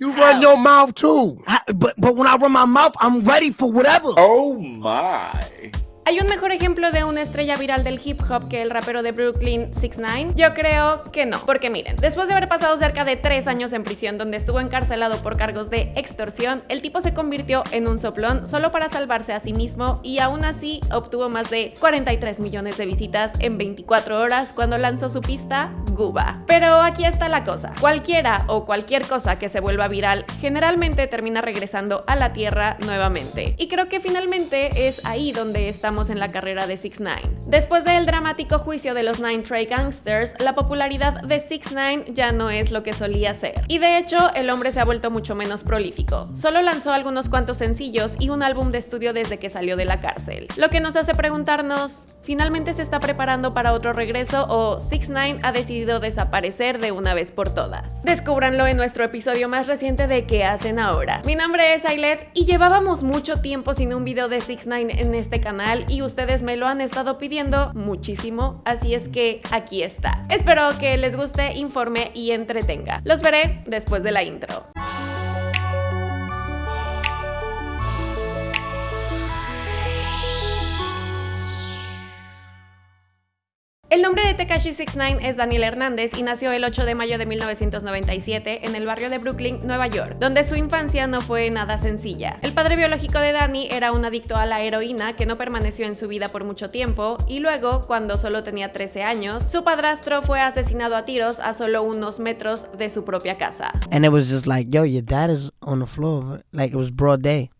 You run your mouth too. but but when I run my mouth, I'm ready for whatever. Oh my. ¿Hay un mejor ejemplo de una estrella viral del hip hop que el rapero de Brooklyn 6ix9ine? Yo creo que no, porque miren, después de haber pasado cerca de 3 años en prisión donde estuvo encarcelado por cargos de extorsión, el tipo se convirtió en un soplón solo para salvarse a sí mismo y aún así obtuvo más de 43 millones de visitas en 24 horas cuando lanzó su pista Guba. Pero aquí está la cosa, cualquiera o cualquier cosa que se vuelva viral generalmente termina regresando a la tierra nuevamente. Y creo que finalmente es ahí donde estamos en la carrera de 6 9 Después del dramático juicio de los Nine Trey Gangsters, la popularidad de 6 9 ya no es lo que solía ser. Y de hecho, el hombre se ha vuelto mucho menos prolífico. Solo lanzó algunos cuantos sencillos y un álbum de estudio desde que salió de la cárcel. Lo que nos hace preguntarnos, ¿finalmente se está preparando para otro regreso o 6 9 ha decidido desaparecer de una vez por todas? Descúbranlo en nuestro episodio más reciente de ¿Qué hacen ahora? Mi nombre es Ailet y llevábamos mucho tiempo sin un video de 6 9 en este canal y ustedes me lo han estado pidiendo muchísimo, así es que aquí está. Espero que les guste, informe y entretenga. Los veré después de la intro. El nombre de Tekashi 69 es Daniel Hernández y nació el 8 de mayo de 1997 en el barrio de Brooklyn, Nueva York, donde su infancia no fue nada sencilla. El padre biológico de Dani era un adicto a la heroína que no permaneció en su vida por mucho tiempo y luego, cuando solo tenía 13 años, su padrastro fue asesinado a tiros a solo unos metros de su propia casa. And it was just like, yo, your dad is on the floor. Like it was broad day.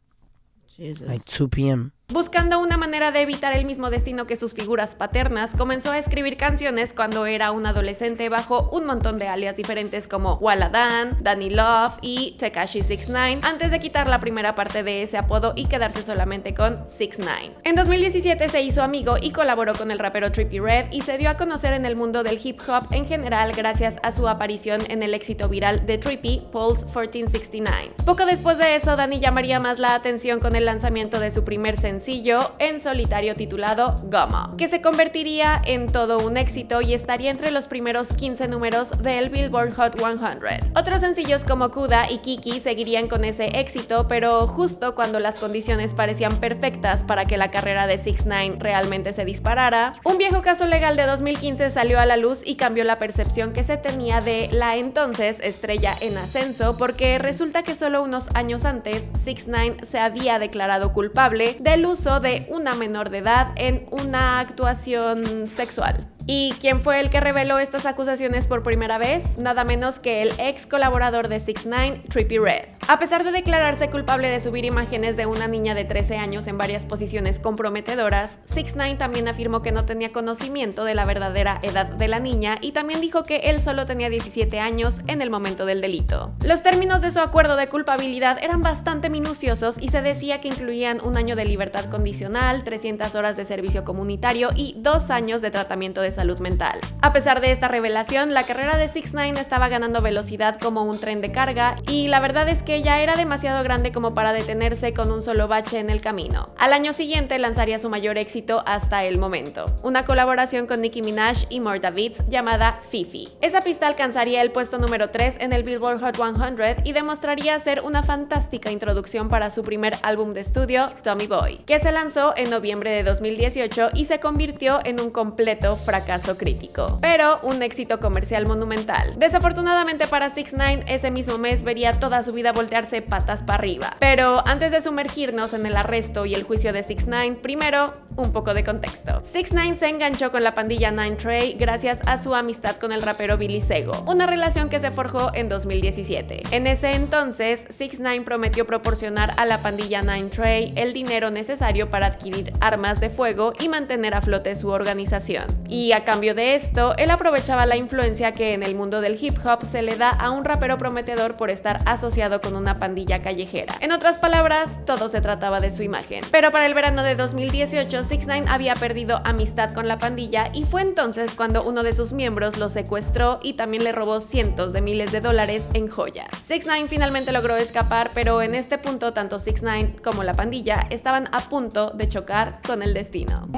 Like 2 p.m. Buscando una manera de evitar el mismo destino que sus figuras paternas, comenzó a escribir canciones cuando era un adolescente bajo un montón de alias diferentes como Waladan, Danny Love y Tekashi69, antes de quitar la primera parte de ese apodo y quedarse solamente con 69. En 2017 se hizo amigo y colaboró con el rapero Trippie Red y se dio a conocer en el mundo del hip hop en general gracias a su aparición en el éxito viral de Trippie, Pulse 1469. Poco después de eso, Danny llamaría más la atención con el lanzamiento de su primer sencillo sencillo en solitario titulado Goma, que se convertiría en todo un éxito y estaría entre los primeros 15 números del Billboard Hot 100. Otros sencillos como Kuda y Kiki seguirían con ese éxito, pero justo cuando las condiciones parecían perfectas para que la carrera de 6 9 realmente se disparara, un viejo caso legal de 2015 salió a la luz y cambió la percepción que se tenía de la entonces estrella en ascenso, porque resulta que solo unos años antes 6 9 se había declarado culpable del uso de una menor de edad en una actuación sexual. ¿Y quién fue el que reveló estas acusaciones por primera vez? Nada menos que el ex colaborador de 6 9 Trippie Red. A pesar de declararse culpable de subir imágenes de una niña de 13 años en varias posiciones comprometedoras, 6 9 también afirmó que no tenía conocimiento de la verdadera edad de la niña y también dijo que él solo tenía 17 años en el momento del delito. Los términos de su acuerdo de culpabilidad eran bastante minuciosos y se decía que incluían un año de libertad condicional, 300 horas de servicio comunitario y dos años de tratamiento de salud mental. A pesar de esta revelación, la carrera de 6 9 estaba ganando velocidad como un tren de carga y la verdad es que ya era demasiado grande como para detenerse con un solo bache en el camino. Al año siguiente lanzaría su mayor éxito hasta el momento, una colaboración con Nicki Minaj y Morta Beats llamada Fifi. Esa pista alcanzaría el puesto número 3 en el Billboard Hot 100 y demostraría ser una fantástica introducción para su primer álbum de estudio, Tommy Boy, que se lanzó en noviembre de 2018 y se convirtió en un completo fracaso caso crítico, pero un éxito comercial monumental. Desafortunadamente para 6 9 ese mismo mes vería toda su vida voltearse patas para arriba. Pero antes de sumergirnos en el arresto y el juicio de 6 9 primero un poco de contexto. 6 9 se enganchó con la pandilla Nine Trey gracias a su amistad con el rapero Billy Sego, una relación que se forjó en 2017. En ese entonces, 6 9 prometió proporcionar a la pandilla Nine Trey el dinero necesario para adquirir armas de fuego y mantener a flote su organización. Y a cambio de esto, él aprovechaba la influencia que en el mundo del hip hop se le da a un rapero prometedor por estar asociado con una pandilla callejera. En otras palabras, todo se trataba de su imagen. Pero para el verano de 2018, 6 9 había perdido amistad con la pandilla y fue entonces cuando uno de sus miembros lo secuestró y también le robó cientos de miles de dólares en joyas. 6 9 finalmente logró escapar, pero en este punto tanto 6 9 como la pandilla estaban a punto de chocar con el destino.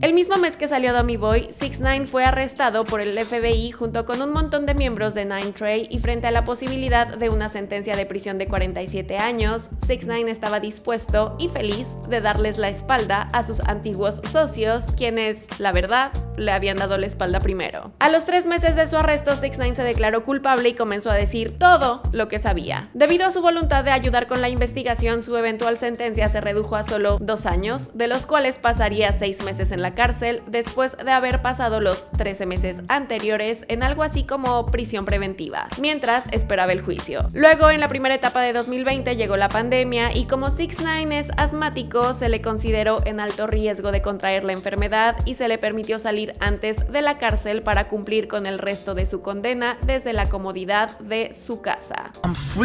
El mismo mes que salió Dummy Boy, 6 9 fue arrestado por el FBI junto con un montón de miembros de Nine Trey y frente a la posibilidad de una sentencia de prisión de 47 años, 6 9 estaba dispuesto y feliz de darles la espalda a sus antiguos socios, quienes, la verdad, le habían dado la espalda primero. A los tres meses de su arresto, 6 9 se declaró culpable y comenzó a decir todo lo que sabía. Debido a su voluntad de ayudar con la investigación, su eventual sentencia se redujo a solo dos años, de los cuales pasaría seis meses en la cárcel después de haber pasado los 13 meses anteriores en algo así como prisión preventiva, mientras esperaba el juicio. Luego, en la primera etapa de 2020 llegó la pandemia y como 6 9 es asmático, se le consideró en alto riesgo de contraer la enfermedad y se le permitió salir antes de la cárcel para cumplir con el resto de su condena desde la comodidad de su casa.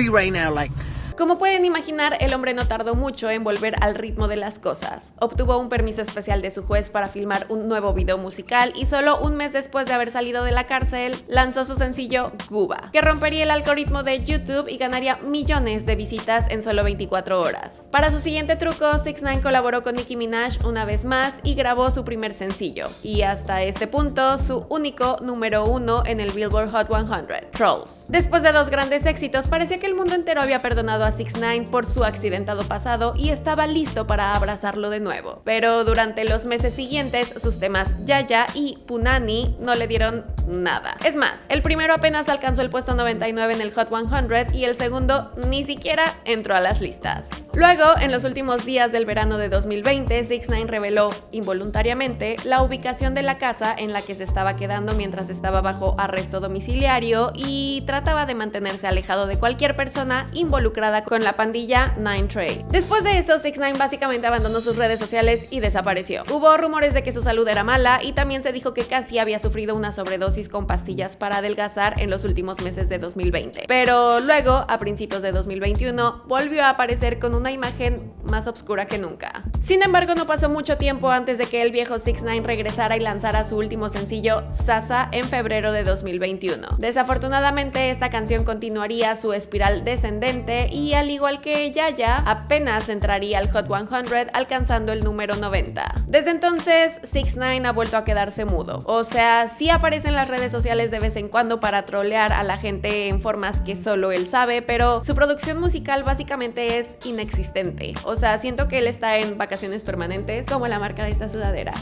Right now, like. Como pueden imaginar, el hombre no tardó mucho en volver al ritmo de las cosas. Obtuvo un permiso especial de su juez para filmar un nuevo video musical y solo un mes después de haber salido de la cárcel, lanzó su sencillo Guba, que rompería el algoritmo de YouTube y ganaría millones de visitas en solo 24 horas. Para su siguiente truco, 6 9 colaboró con Nicki Minaj una vez más y grabó su primer sencillo, y hasta este punto su único número uno en el Billboard Hot 100, Trolls. Después de dos grandes éxitos, parecía que el mundo entero había perdonado a 6 9 por su accidentado pasado y estaba listo para abrazarlo de nuevo. Pero durante los meses siguientes, sus temas Yaya y Punani no le dieron nada. Es más, el primero apenas alcanzó el puesto 99 en el Hot 100 y el segundo ni siquiera entró a las listas. Luego, en los últimos días del verano de 2020, 6 9 reveló involuntariamente la ubicación de la casa en la que se estaba quedando mientras estaba bajo arresto domiciliario y trataba de mantenerse alejado de cualquier persona involucrada con la pandilla Nine Trey. Después de eso, 6 9 básicamente abandonó sus redes sociales y desapareció. Hubo rumores de que su salud era mala y también se dijo que casi había sufrido una sobredosis con pastillas para adelgazar en los últimos meses de 2020. Pero luego, a principios de 2021, volvió a aparecer con una imagen más oscura que nunca. Sin embargo, no pasó mucho tiempo antes de que el viejo 6 9 regresara y lanzara su último sencillo, Sasa, en febrero de 2021. Desafortunadamente, esta canción continuaría su espiral descendente y al igual que Yaya, apenas entraría al Hot 100 alcanzando el número 90. Desde entonces, 6 9 ha vuelto a quedarse mudo. O sea, sí aparece en las redes sociales de vez en cuando para trolear a la gente en formas que solo él sabe, pero su producción musical básicamente es inexistente. O sea, siento que él está en vacaciones permanentes, como la marca de esta sudadera.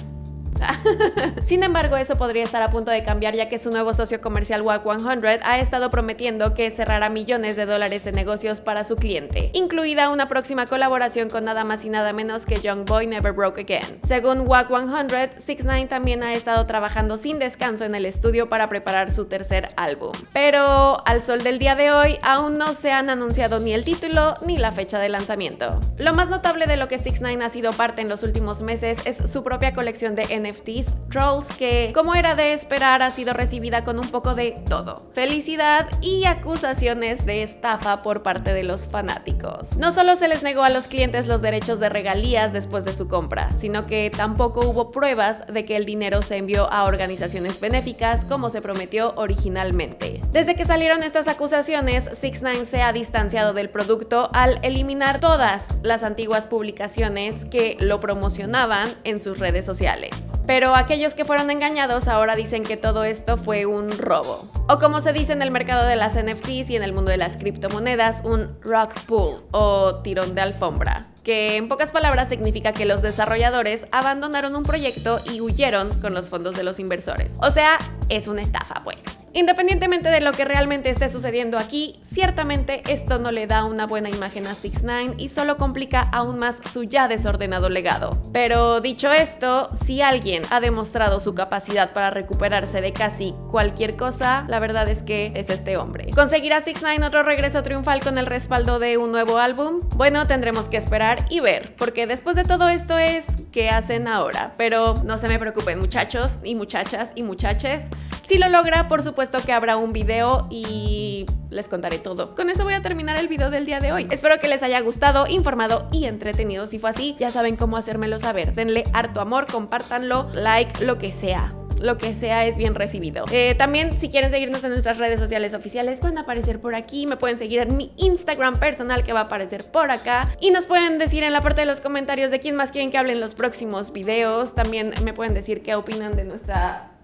Sin embargo, eso podría estar a punto de cambiar ya que su nuevo socio comercial WAC 100 ha estado prometiendo que cerrará millones de dólares en negocios para su cliente, incluida una próxima colaboración con nada más y nada menos que Young Boy Never Broke Again. Según WAC 100, 6 9 también ha estado trabajando sin descanso en el estudio para preparar su tercer álbum. Pero al sol del día de hoy aún no se han anunciado ni el título ni la fecha de lanzamiento. Lo más notable de lo que 6 9 ha sido parte en los últimos meses es su propia colección de NFTs, Trolls, que como era de esperar ha sido recibida con un poco de todo. Felicidad y acusaciones de estafa por parte de los fanáticos. No solo se les negó a los clientes los derechos de regalías después de su compra, sino que tampoco hubo pruebas de que el dinero se envió a organizaciones benéficas como se prometió originalmente. Desde que salieron estas acusaciones, 6 9 se ha distanciado del producto al eliminar todas las antiguas publicaciones que lo promocionaban en sus redes sociales. Pero aquellos que fueron engañados ahora dicen que todo esto fue un robo. O como se dice en el mercado de las NFTs y en el mundo de las criptomonedas, un rock pull o tirón de alfombra que en pocas palabras significa que los desarrolladores abandonaron un proyecto y huyeron con los fondos de los inversores. O sea, es una estafa pues. Independientemente de lo que realmente esté sucediendo aquí, ciertamente esto no le da una buena imagen a 6 9 y solo complica aún más su ya desordenado legado. Pero dicho esto, si alguien ha demostrado su capacidad para recuperarse de casi cualquier cosa, la verdad es que es este hombre. ¿Conseguirá 6 9 otro regreso triunfal con el respaldo de un nuevo álbum? Bueno, tendremos que esperar y ver, porque después de todo esto es ¿qué hacen ahora? Pero no se me preocupen muchachos y muchachas y muchaches. Si lo logra, por supuesto que habrá un video y les contaré todo. Con eso voy a terminar el video del día de hoy. Espero que les haya gustado, informado y entretenido. Si fue así, ya saben cómo hacérmelo saber. Denle harto amor, compártanlo, like, lo que sea. lo que sea es bien recibido. Eh, también si quieren seguirnos en nuestras redes sociales oficiales van a aparecer por aquí, me pueden seguir en mi Instagram personal que va a aparecer por acá y nos pueden decir en la parte de los comentarios de quién más quieren que hable en los próximos videos, también me pueden decir qué opinan de nuestra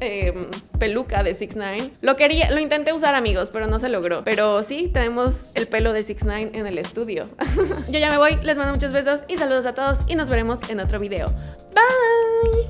eh, peluca de 6 9 Lo quería, lo intenté usar amigos, pero no se logró. Pero sí, tenemos el pelo de 6 9 en el estudio. Yo ya me voy, les mando muchos besos y saludos a todos y nos veremos en otro video. Bye.